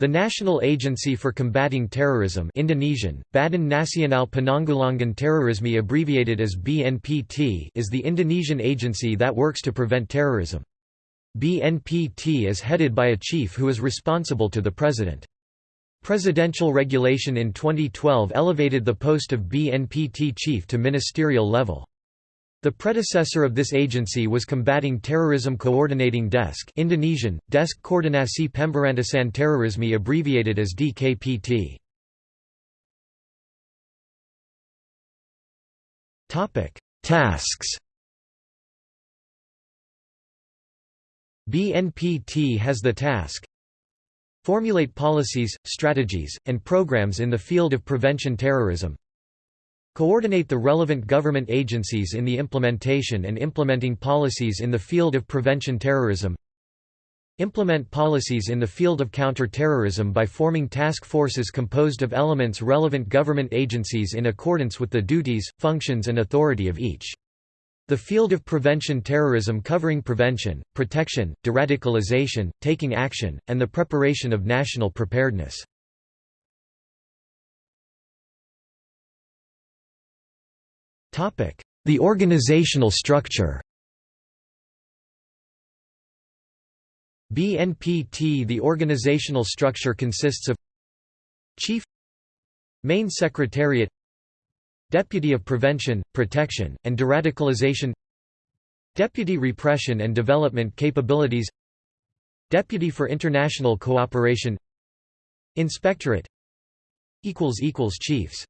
The National Agency for Combating Terrorism Indonesian, Badan Nasional Penanggulangan Terorisme abbreviated as BNPT is the Indonesian agency that works to prevent terrorism. BNPT is headed by a chief who is responsible to the president. Presidential regulation in 2012 elevated the post of BNPT chief to ministerial level. The predecessor of this agency was Combating Terrorism Coordinating Desk Indonesian, Desk Koordinasi Pemberantasan Terorisme abbreviated as DKPT. Tasks BNPT has the task Formulate policies, strategies, and programs in the field of prevention terrorism Coordinate the relevant government agencies in the implementation and implementing policies in the field of prevention terrorism Implement policies in the field of counter-terrorism by forming task forces composed of elements relevant government agencies in accordance with the duties, functions and authority of each. The field of prevention terrorism covering prevention, protection, deradicalization, taking action, and the preparation of national preparedness. The organizational structure. BNPT The organizational structure consists of Chief Main Secretariat Deputy of Prevention, Protection, and Deradicalization Deputy Repression and Development Capabilities Deputy for International Cooperation Inspectorate Chiefs